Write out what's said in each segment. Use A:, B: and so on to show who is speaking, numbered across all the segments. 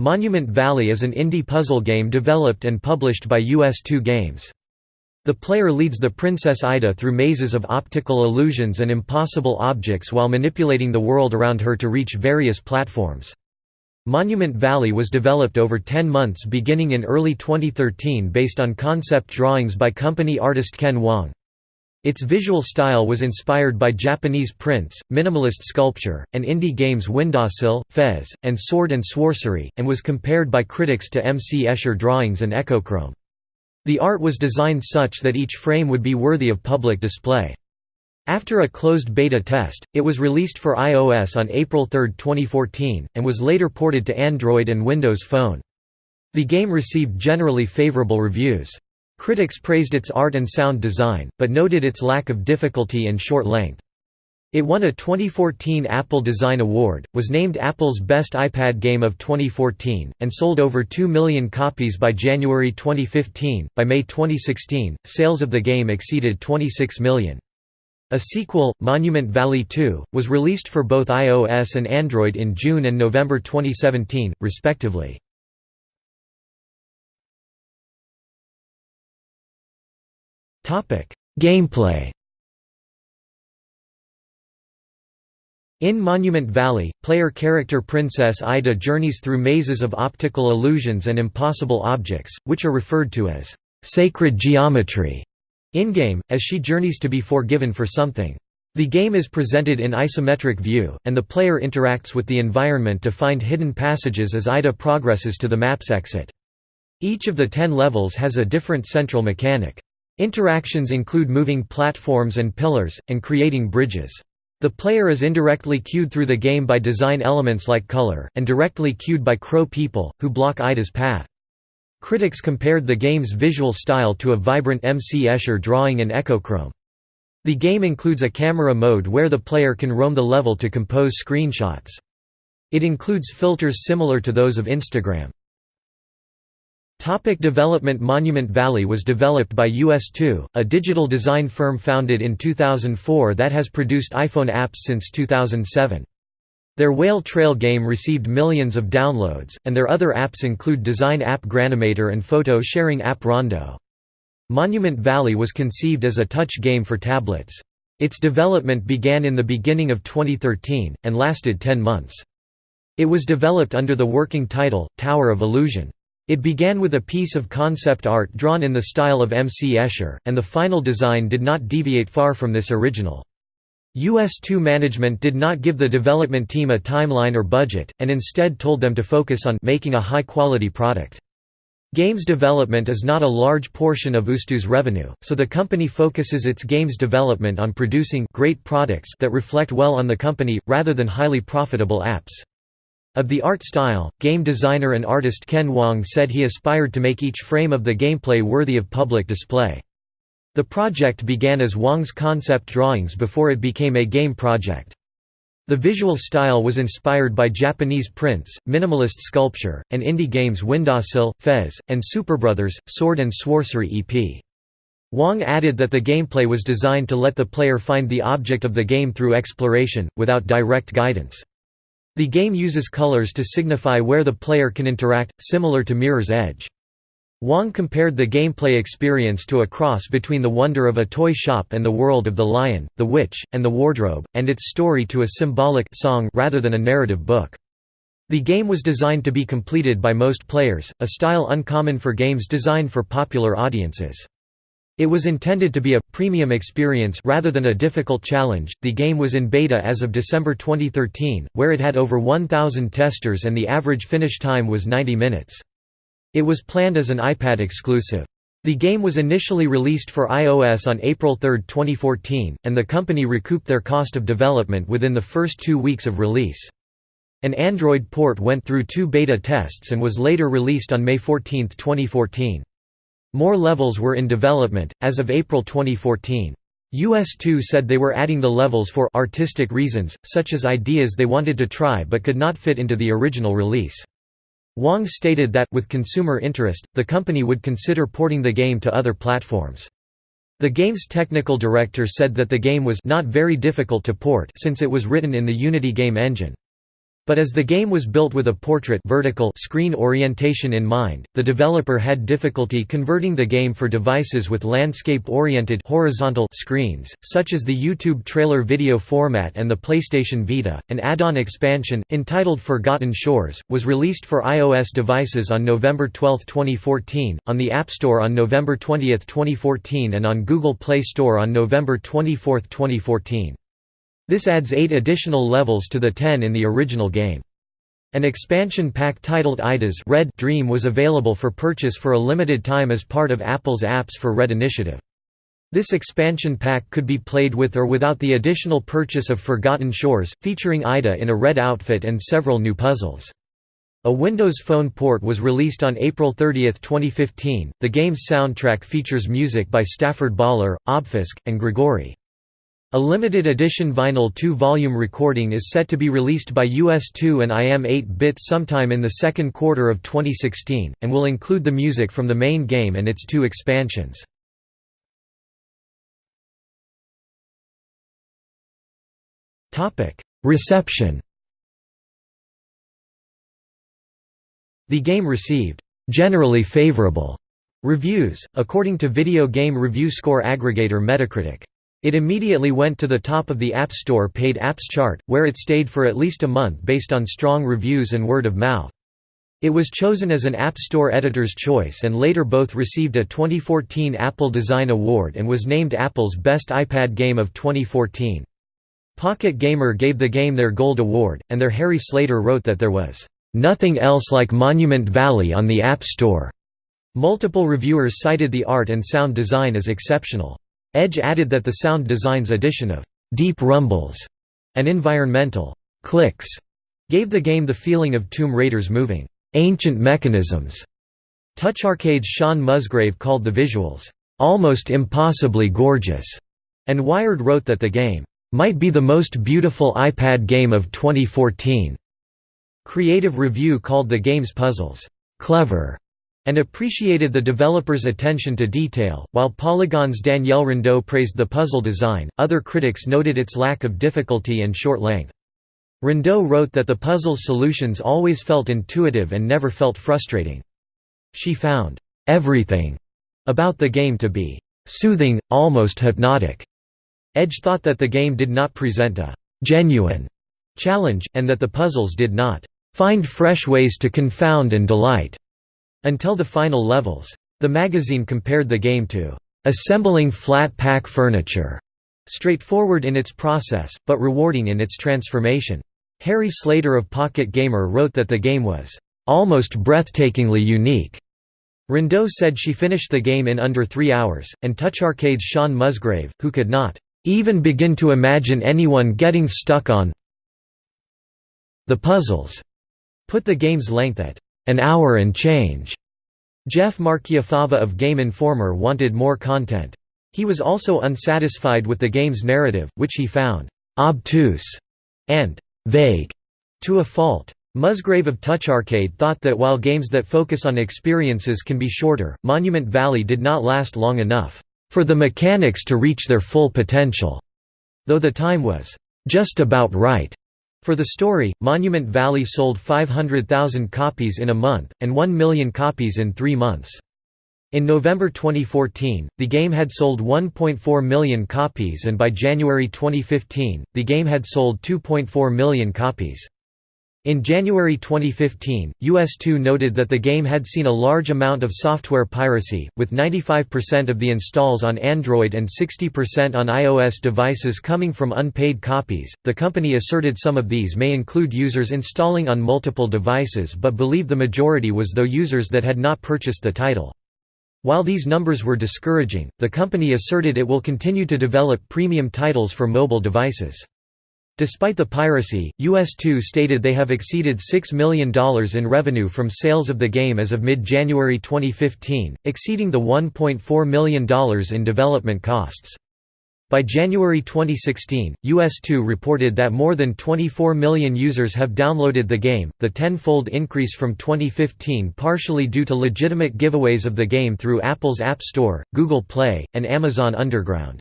A: Monument Valley is an indie puzzle game developed and published by ustwo Games. The player leads the Princess Ida through mazes of optical illusions and impossible objects while manipulating the world around her to reach various platforms. Monument Valley was developed over 10 months beginning in early 2013 based on concept drawings by company artist Ken Wong. Its visual style was inspired by Japanese prints, minimalist sculpture, and indie games Windowsill, Fez, and Sword and Sworcery, and was compared by critics to M. C. Escher drawings and Echochrome. The art was designed such that each frame would be worthy of public display. After a closed beta test, it was released for iOS on April 3, 2014, and was later ported to Android and Windows Phone. The game received generally favorable reviews. Critics praised its art and sound design, but noted its lack of difficulty and short length. It won a 2014 Apple Design Award, was named Apple's Best iPad Game of 2014, and sold over 2 million copies by January 2015. By May 2016, sales of the game exceeded 26 million. A sequel, Monument Valley 2, was released for both iOS and Android in June and November 2017, respectively. Gameplay In Monument Valley, player character Princess Ida journeys through mazes of optical illusions and impossible objects, which are referred to as sacred geometry in-game, as she journeys to be forgiven for something. The game is presented in isometric view, and the player interacts with the environment to find hidden passages as Ida progresses to the map's exit. Each of the ten levels has a different central mechanic. Interactions include moving platforms and pillars, and creating bridges. The player is indirectly cued through the game by design elements like color, and directly cued by crow people, who block Ida's path. Critics compared the game's visual style to a vibrant M. C. Escher drawing and echochrome. The game includes a camera mode where the player can roam the level to compose screenshots. It includes filters similar to those of Instagram. Topic development Monument Valley was developed by ustwo, a digital design firm founded in 2004 that has produced iPhone apps since 2007. Their Whale Trail game received millions of downloads, and their other apps include design app Granimator and photo sharing app Rondo. Monument Valley was conceived as a touch game for tablets. Its development began in the beginning of 2013, and lasted 10 months. It was developed under the working title, Tower of Illusion. It began with a piece of concept art drawn in the style of M. C. Escher, and the final design did not deviate far from this original. ustwo management did not give the development team a timeline or budget, and instead told them to focus on making a high-quality product. Games development is not a large portion of ustwo's revenue, so the company focuses its games development on producing great products that reflect well on the company, rather than highly profitable apps. Of the art style, game designer and artist Ken Wong said he aspired to make each frame of the gameplay worthy of public display. The project began as Wong's concept drawings before it became a game project. The visual style was inspired by Japanese prints, minimalist sculpture, and indie games Windowsill, Fez, and Superbrothers, Sword and Sworcery EP. Wong added that the gameplay was designed to let the player find the object of the game through exploration, without direct guidance. The game uses colors to signify where the player can interact, similar to Mirror's Edge. Wong compared the gameplay experience to a cross between the wonder of a toy shop and the world of the lion, the witch, and the wardrobe, and its story to a symbolic song rather than a narrative book. The game was designed to be completed by most players, a style uncommon for games designed for popular audiences. It was intended to be a premium experience rather than a difficult challenge. The game was in beta as of December 2013, where it had over 1,000 testers and the average finish time was 90 minutes. It was planned as an iPad exclusive. The game was initially released for iOS on April 3, 2014, and the company recouped their cost of development within the first two weeks of release. An Android port went through two beta tests and was later released on May 14, 2014. More levels were in development, as of April 2014. ustwo said they were adding the levels for «artistic reasons», such as ideas they wanted to try but could not fit into the original release. Wong stated that, with consumer interest, the company would consider porting the game to other platforms. The game's technical director said that the game was not very difficult to port since it was written in the Unity game engine. But as the game was built with a portrait vertical screen orientation in mind, the developer had difficulty converting the game for devices with landscape-oriented horizontal screens, such as the YouTube trailer video format and the PlayStation Vita. An add-on expansion, entitled Forgotten Shores, was released for iOS devices on November 12, 2014, on the App Store on November 20, 2014 and on Google Play Store on November 24, 2014. This adds eight additional levels to the ten in the original game. An expansion pack titled Ida's Red Dream was available for purchase for a limited time as part of Apple's Apps for Red initiative. This expansion pack could be played with or without the additional purchase of Forgotten Shores, featuring Ida in a red outfit and several new puzzles. A Windows Phone port was released on April 30, 2015. The game's soundtrack features music by Stafford Bawler, Obfusc, and Grigori. A limited edition vinyl 2-volume recording is set to be released by ustwo and iam8bit sometime in the second quarter of 2016, and will include the music from the main game and its two expansions. Reception The game received «generally favorable» reviews, according to video game review score aggregator Metacritic. It immediately went to the top of the App Store paid apps chart, where it stayed for at least a month based on strong reviews and word of mouth. It was chosen as an App Store Editor's Choice and later both received a 2014 Apple Design Award and was named Apple's Best iPad Game of 2014. Pocket Gamer gave the game their Gold Award, and their Harry Slater wrote that there was, "...nothing else like Monument Valley on the App Store." Multiple reviewers cited the art and sound design as exceptional. Edge added that the sound design's addition of «deep rumbles» and environmental «clicks» gave the game the feeling of Tomb Raider's moving «ancient mechanisms». Touch Arcade's Shaun Musgrave called the visuals «almost impossibly gorgeous», and Wired wrote that the game «might be the most beautiful iPad game of 2014». Creative Review called the game's puzzles «clever» and appreciated the developer's attention to detail. While Polygon's Danielle Riendeau praised the puzzle design, other critics noted its lack of difficulty and short length. Rindeau wrote that the puzzle's solutions always felt intuitive and never felt frustrating. She found everything about the game to be soothing, almost hypnotic. Edge thought that the game did not present a genuine challenge, and that the puzzles did not find fresh ways to confound and delight. Until the final levels. The magazine compared the game to assembling flat pack furniture, straightforward in its process, but rewarding in its transformation. Harry Slater of Pocket Gamer wrote that the game was almost breathtakingly unique. Riendeau said she finished the game in under three hours, and Touch Arcade's Shaun Musgrave, who could not even begin to imagine anyone getting stuck on the puzzles, put the game's length at an hour and change. Jeff Marchiafava of Game Informer wanted more content. He was also unsatisfied with the game's narrative, which he found obtuse and vague to a fault. Musgrave of Touch Arcade thought that while games that focus on experiences can be shorter, Monument Valley did not last long enough for the mechanics to reach their full potential, though the time was just about right. For the story, Monument Valley sold 500,000 copies in a month, and 1 million copies in three months. In November 2014, the game had sold 1.4 million copies and by January 2015, the game had sold 2.4 million copies. In January 2015, ustwo noted that the game had seen a large amount of software piracy, with 95% of the installs on Android and 60% on iOS devices coming from unpaid copies. The company asserted some of these may include users installing on multiple devices but believed the majority was though users that had not purchased the title. While these numbers were discouraging, the company asserted it will continue to develop premium titles for mobile devices. Despite the piracy, ustwo stated they have exceeded $6 million in revenue from sales of the game as of mid-January 2015, exceeding the $1.4 million in development costs. By January 2016, ustwo reported that more than 24 million users have downloaded the game, the tenfold increase from 2015 partially due to legitimate giveaways of the game through Apple's App Store, Google Play, and Amazon Underground.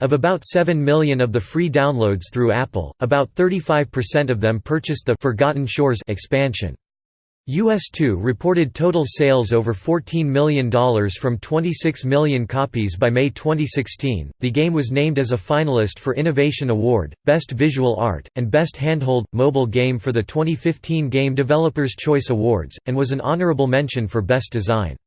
A: Of about 7 million of the free downloads through Apple, about 35% of them purchased the Forgotten Shores expansion. ustwo reported total sales over $14 million from 26 million copies by May 2016. The game was named as a finalist for Innovation Award, Best Visual Art, and Best Handheld Mobile Game for the 2015 Game Developers Choice Awards, and was an honorable mention for Best Design.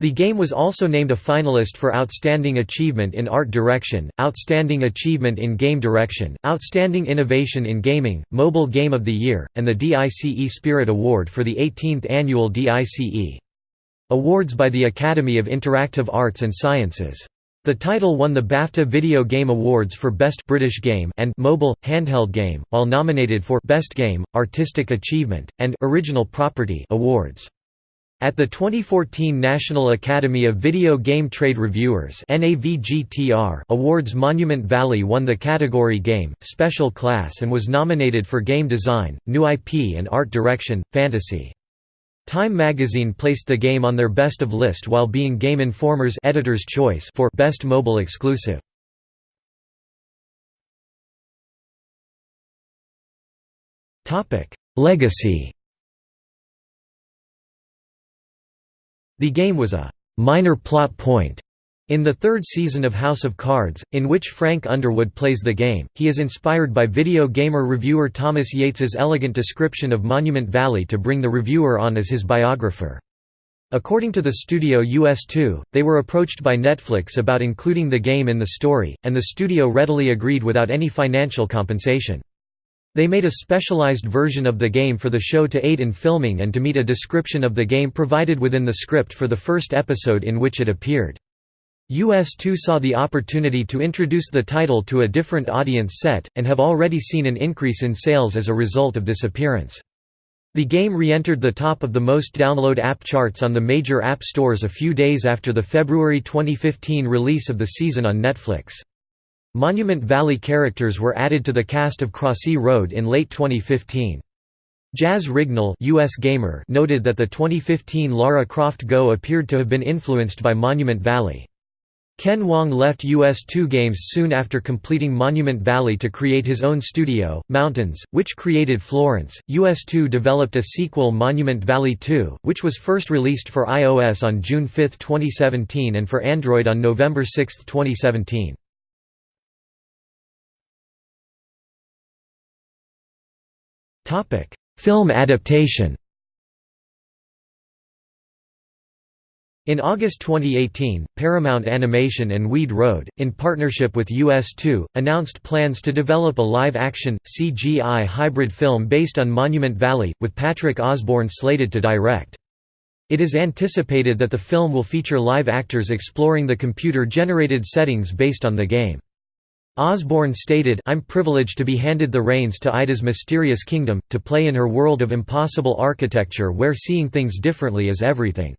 A: The game was also named a finalist for Outstanding Achievement in Art Direction, Outstanding Achievement in Game Direction, Outstanding Innovation in Gaming, Mobile Game of the Year, and the DICE Spirit Award for the 18th Annual DICE Awards by the Academy of Interactive Arts and Sciences. The title won the BAFTA Video Game Awards for Best British Game and Mobile Handheld Game, while nominated for Best Game, Artistic Achievement, and Original Property awards. At the 2014 National Academy of Video Game Trade Reviewers Awards Monument Valley won the category Game, Special Class and was nominated for Game Design, New IP and Art Direction, Fantasy. Time magazine placed the game on their best of list while being Game Informer's editor's choice for Best Mobile Exclusive. Legacy The game was a «minor plot point» in the third season of House of Cards, in which Frank Underwood plays the game, he is inspired by video gamer reviewer Thomas Yates's elegant description of Monument Valley to bring the reviewer on as his biographer. According to the studio ustwo, they were approached by Netflix about including the game in the story, and the studio readily agreed without any financial compensation. They made a specialized version of the game for the show to aid in filming and to meet a description of the game provided within the script for the first episode in which it appeared. ustwo saw the opportunity to introduce the title to a different audience set, and have already seen an increase in sales as a result of this appearance. The game re-entered the top of the most download app charts on the major app stores a few days after the February 2015 release of the season on Netflix. Monument Valley characters were added to the cast of Crossy Road in late 2015. Jazz Rignall US Gamer noted that the 2015 Lara Croft Go appeared to have been influenced by Monument Valley. Ken Wong left ustwo Games soon after completing Monument Valley to create his own studio, Mountains, which created Florence. ustwo developed a sequel Monument Valley 2, which was first released for iOS on June 5, 2017 and for Android on November 6, 2017. Film adaptation In August 2018, Paramount Animation and Weed Road, in partnership with ustwo, announced plans to develop a live-action, CGI hybrid film based on Monument Valley, with Patrick Osborne slated to direct. It is anticipated that the film will feature live actors exploring the computer-generated settings based on the game. Osborne stated, I'm privileged to be handed the reins to Ida's mysterious kingdom, to play in her world of impossible architecture where seeing things differently is everything.